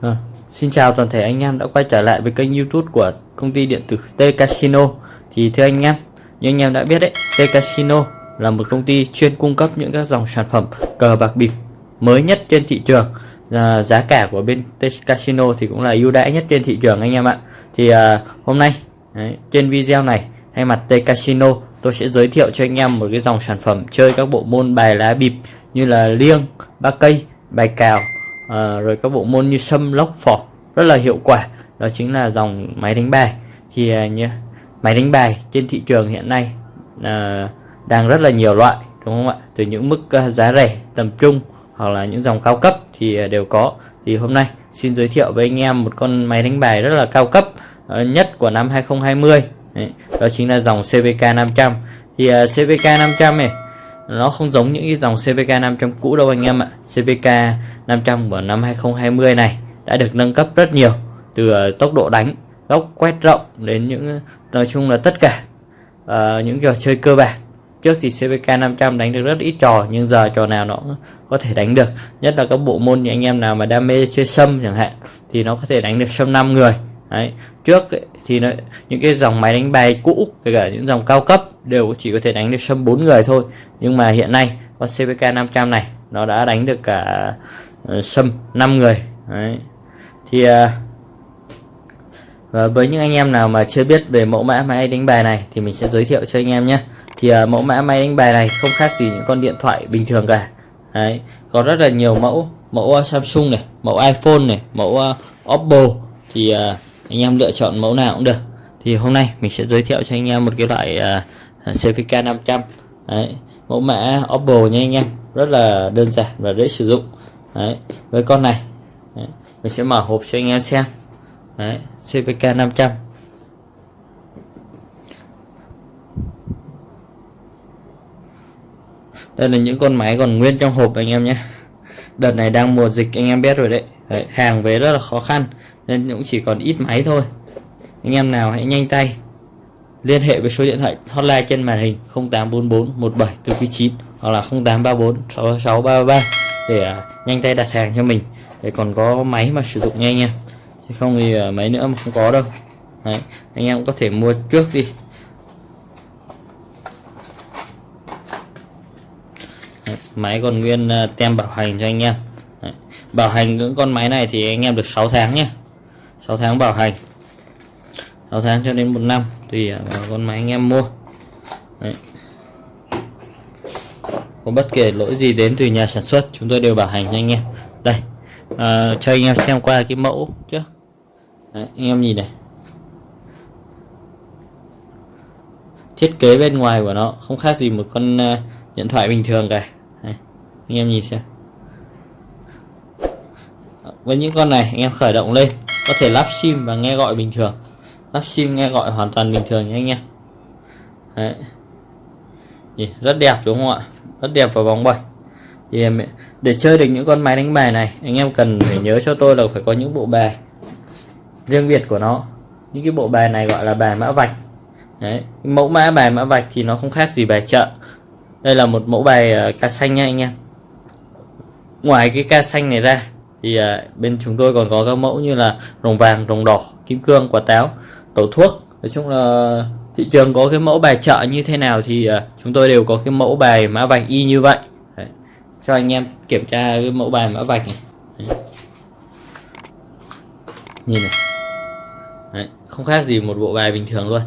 À, xin chào toàn thể anh em đã quay trở lại với kênh youtube của công ty điện tử T Casino. Thì thưa anh em, như anh em đã biết đấy, T Casino là một công ty chuyên cung cấp những các dòng sản phẩm cờ bạc bịp mới nhất trên thị trường. Ờ, giá cả của bên Casino thì cũng là ưu đãi nhất trên thị trường anh em ạ. Thì uh, hôm nay đấy, trên video này thay mặt T Casino tôi sẽ giới thiệu cho anh em một cái dòng sản phẩm chơi các bộ môn bài lá bịp như là liêng, ba cây, bài cào uh, rồi các bộ môn như sâm lốc phỏ rất là hiệu quả. Đó chính là dòng máy đánh bài. Thì uh, như máy đánh bài trên thị trường hiện nay uh, đang rất là nhiều loại đúng không ạ? Từ những mức uh, giá rẻ tầm trung hoặc là những dòng cao cấp thì à, đều có. Thì hôm nay xin giới thiệu với anh em một con máy đánh bài rất là cao cấp ờ, nhất của năm 2020 Đấy, đó chính là dòng CVK 500 thì uh, CVK 500 này nó không giống những cái dòng CVK 500 cũ đâu anh em ạ. CVK 500 của năm 2020 này đã được nâng cấp rất nhiều từ uh, tốc độ đánh góc quét rộng đến những nói chung là tất cả uh, những trò chơi cơ bản trước thì CVK 500 đánh được rất ít trò nhưng giờ trò nào nó có thể đánh được nhất là các bộ môn như anh em nào mà đam mê chơi sâm chẳng hạn thì nó có thể đánh được sâm 5 người Đấy. trước ấy, thì nó, những cái dòng máy đánh bài cũ kể cả những dòng cao cấp đều chỉ có thể đánh được sâm 4 người thôi nhưng mà hiện nay con CVK 500 này nó đã đánh được cả uh, sâm 5 người Đấy. thì uh, và với những anh em nào mà chưa biết về mẫu mã máy đánh bài này thì mình sẽ giới thiệu cho anh em nhé thì uh, mẫu mã máy đánh bài này không khác gì những con điện thoại bình thường cả Đấy. có rất là nhiều mẫu mẫu uh, Samsung này mẫu iPhone này mẫu uh, Oppo thì uh, anh em lựa chọn mẫu nào cũng được thì hôm nay mình sẽ giới thiệu cho anh em một cái loại uh, CVK 500 Đấy. mẫu mã Oppo nha anh em rất là đơn giản và dễ sử dụng Đấy. với con này Đấy. mình sẽ mở hộp cho anh em xem Đấy. CVK 500 đây là những con máy còn nguyên trong hộp anh em nhé. Đợt này đang mùa dịch anh em biết rồi đấy, đấy hàng về rất là khó khăn nên cũng chỉ còn ít máy thôi. Anh em nào hãy nhanh tay. Liên hệ với số điện thoại hotline trên màn hình 0844 17 hoặc là 0834 6633 để à, nhanh tay đặt hàng cho mình. Để còn có máy mà sử dụng nha thì không thì ờ, máy mấy nữa mà không có đâu. Đấy, anh em có thể mua trước đi. Đấy, máy còn nguyên ờ, tem bảo hành cho anh em. Đấy, bảo hành những con máy này thì anh em được 6 tháng nhé 6 tháng bảo hành. 6 tháng cho đến một năm tùy ờ, con máy anh em mua. Đấy. có bất kể lỗi gì đến từ nhà sản xuất chúng tôi đều bảo hành cho anh em. Đây à, cho anh em xem qua cái mẫu trước. Đấy, anh em nhìn này. Thiết kế bên ngoài của nó không khác gì một con uh, điện thoại bình thường cả. Đấy, anh em nhìn xem. Với những con này anh em khởi động lên có thể lắp sim và nghe gọi bình thường. Lắp sim nghe gọi hoàn toàn bình thường nha anh em. Đấy. rất đẹp đúng không ạ? Rất đẹp và bóng bẩy. Thì để chơi được những con máy đánh bài này anh em cần phải nhớ cho tôi là phải có những bộ bài riêng biệt của nó những cái bộ bài này gọi là bài mã vạch Đấy. mẫu mã bài mã vạch thì nó không khác gì bài chợ đây là một mẫu bài uh, ca xanh nha anh em ngoài cái ca xanh này ra thì uh, bên chúng tôi còn có các mẫu như là rồng vàng rồng đỏ kim cương quả táo tổ thuốc nói chung là thị trường có cái mẫu bài chợ như thế nào thì uh, chúng tôi đều có cái mẫu bài mã vạch y như vậy Đấy. cho anh em kiểm tra cái mẫu bài mã vạch này Đấy. nhìn này Đấy. không khác gì một bộ bài bình thường luôn.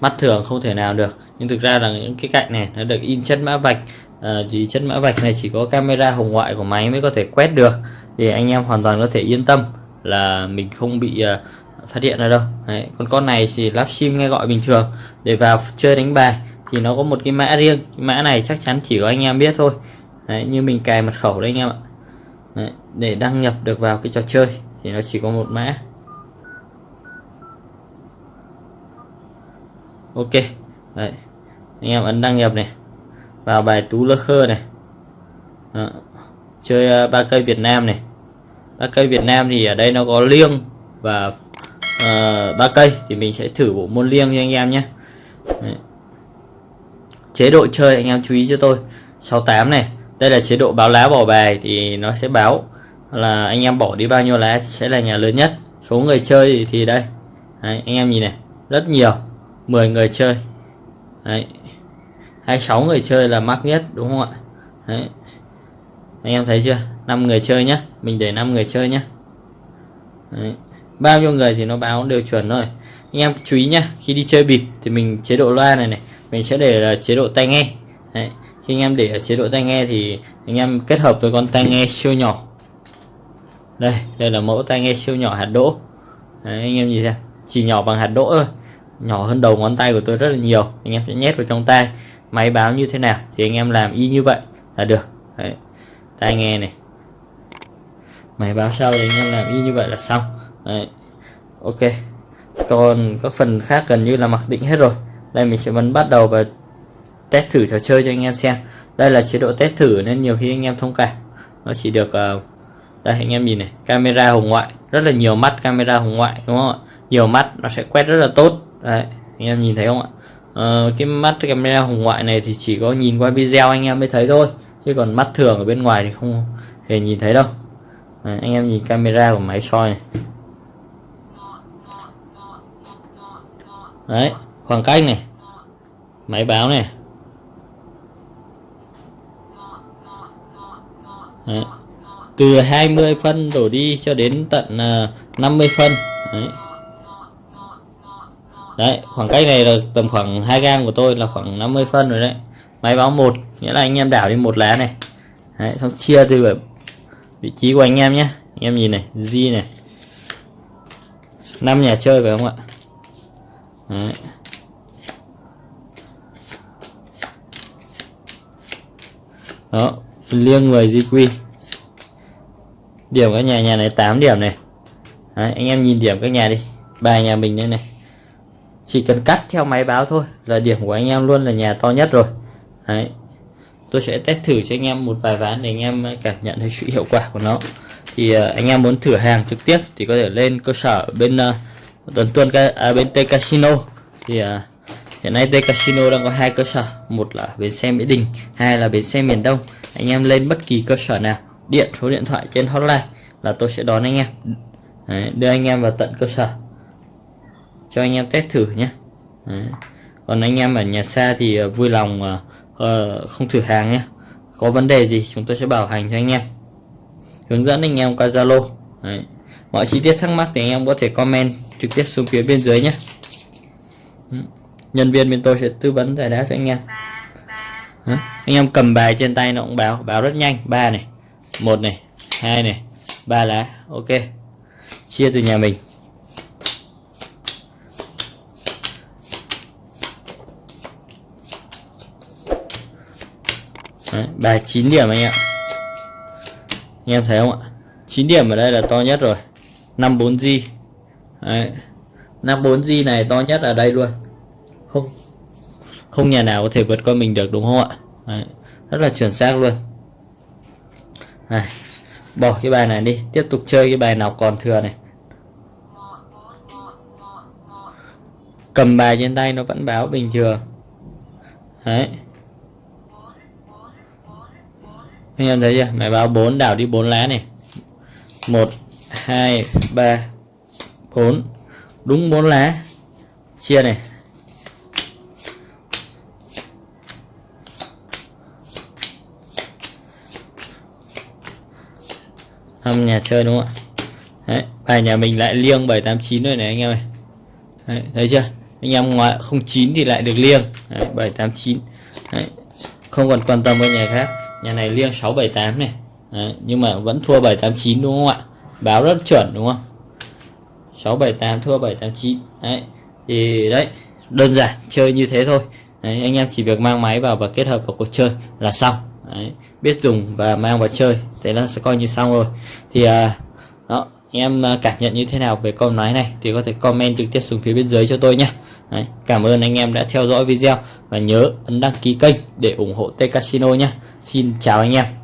Mắt thường không thể nào được. Nhưng thực ra là những cái cạnh này nó được in chất mã vạch. À, thì chất mã vạch này chỉ có camera hồng ngoại của máy mới có thể quét được. Thì anh em hoàn toàn có thể yên tâm là mình không bị uh, phát hiện ra đâu. Đấy, còn con này thì lắp sim nghe gọi bình thường. Để vào chơi đánh bài thì nó có một cái mã riêng. Cái mã này chắc chắn chỉ có anh em biết thôi. Đấy, như mình cài mật khẩu đấy anh em ạ. Đấy, để đăng nhập được vào cái trò chơi thì nó chỉ có một mã. Ok. Đấy. Anh em ấn đăng nhập này. Vào bài tú lơ khơ này. Đó. chơi uh, ba cây Việt Nam này. Ba cây Việt Nam thì ở đây nó có liêng và uh, ba cây. Thì mình sẽ thử bộ môn liêng cho anh em nhé. Đấy. chế độ chơi anh em chú ý cho tôi. 68 này. Đây là chế độ báo lá bỏ bài thì nó sẽ báo là anh em bỏ đi bao nhiêu lá sẽ là nhà lớn nhất. Số người chơi thì đây. Đấy, anh em nhìn này. Rất nhiều. 10 người chơi. Đấy. 26 người chơi là mắc nhất đúng không ạ? Đấy. anh em thấy chưa? 5 người chơi nhé mình để 5 người chơi nhé Đấy. bao nhiêu người thì nó báo đều chuẩn rồi anh em chú ý nhá khi đi chơi bịp thì mình chế độ loa này này mình sẽ để là chế độ tai nghe. Đấy. khi anh em để ở chế độ tai nghe thì anh em kết hợp với con tai nghe siêu nhỏ. Đây đây là mẫu tai nghe siêu nhỏ hạt đỗ. Đấy, anh em nhìn xem. Chỉ nhỏ bằng hạt đỗ thôi nhỏ hơn đầu ngón tay của tôi rất là nhiều. Anh em sẽ nhét vào trong tay. Máy báo như thế nào thì anh em làm y như vậy là được. Đấy. tai nghe này. Máy báo sau thì anh em làm y như vậy là xong. Đấy. ok. Còn các phần khác gần như là mặc định hết rồi. Đây mình sẽ bấm bắt đầu và test thử trò chơi cho anh em xem. Đây là chế độ test thử nên nhiều khi anh em thông cảm. Nó chỉ được uh, đây anh em nhìn này. Camera hồng ngoại. Rất là nhiều mắt camera hồng ngoại đúng không ạ? Nhiều mắt nó sẽ quét rất là tốt đấy anh em nhìn thấy không ạ? Ờ, cái mắt camera hồng ngoại này thì chỉ có nhìn qua video anh em mới thấy thôi chứ còn mắt thường ở bên ngoài thì không hề nhìn thấy đâu. Đấy, anh em nhìn camera của máy soi này. Đấy khoảng cách này. Máy báo này. Đấy. từ 20 phân đổ đi cho đến tận ờ, uh, 50 phân. Đấy đấy khoảng cách này là tầm khoảng hai gam của tôi là khoảng 50 phân rồi đấy. Máy báo một nghĩa là anh em đảo đi một lá này. Đấy, xong chia từ vị trí của anh em nhé. Anh em nhìn này di này. Năm nhà chơi phải không ạ? Đấy. đó liêng người GQ điểm các nhà nhà này 8 điểm này. Đấy, anh em nhìn điểm các nhà đi. Bài nhà mình đây này chỉ cần cắt theo máy báo thôi là điểm của anh em luôn là nhà to nhất rồi. Đấy. Tôi sẽ test thử cho anh em một vài ván để anh em cảm nhận thấy sự hiệu quả của nó. Thì uh, anh em muốn thử hàng trực tiếp thì có thể lên cơ sở bên à, uh, tuần tuần à, bên T Casino. Thì uh, hiện nay T Casino đang có hai cơ sở. Một là bến xe Mỹ Đình hai là bến xe miền Đông. Anh em lên bất kỳ cơ sở nào điện số điện thoại trên hotline là tôi sẽ đón anh em. Đấy, đưa anh em vào tận cơ sở cho anh em test thử nhé. Đấy. còn anh em ở nhà xa thì ờ, vui lòng uh, không thử hàng nhé. Có vấn đề gì chúng tôi sẽ bảo hành cho anh em. Hướng dẫn anh em qua Zalo. Mọi chi tiết thắc mắc thì anh em có thể comment trực tiếp xuống phía bên dưới nhé. Nhân viên bên tôi sẽ tư vấn giải đáp cho anh em. Đấy. anh em cầm bài trên tay nó cũng báo. Báo rất nhanh. Ba này một này hai này ba lá. Ok. Chia từ nhà mình. Đấy, bài 9 điểm anh ạ. Anh em thấy không ạ? 9 điểm ở đây là to nhất rồi. 54G Đấy. 54G này to nhất ở đây luôn. Không không nhà nào có thể vượt qua mình được đúng không ạ? Đấy. rất là chuẩn xác luôn. Này bỏ cái bài này đi. Tiếp tục chơi cái bài nào còn thừa này. Cầm bài trên tay nó vẫn báo bình thường. Đấy. Anh em thấy chưa? Máy báo 4 đảo đi 4 lá này. 1 2 3 4 đúng 4 lá. Chia này. Thăm nhà chơi đúng không ạ? Đấy, bài nhà mình lại liêng 789 rồi này anh em ơi. Đấy, thấy chưa? Anh em ngoại 09 thì lại được liêng. Đấy, 789 Đấy, không còn quan tâm với nhà khác nhà này liêng 678 này. Đấy, nhưng mà vẫn thua 789 đúng không ạ? Báo rất chuẩn đúng không? 678 thua 789 đấy thì đấy đơn giản chơi như thế thôi. Đấy, anh em chỉ việc mang máy vào và kết hợp vào cuộc chơi là xong. Đấy, biết dùng và mang vào chơi thế là sẽ coi như xong rồi. Thì à, đó anh em à, cảm nhận như thế nào về con máy này thì có thể comment trực tiếp xuống phía bên dưới cho tôi nhé. Đấy, cảm ơn anh em đã theo dõi video và nhớ ấn đăng ký kênh để ủng hộ T Casino nhé. Xin chào anh em.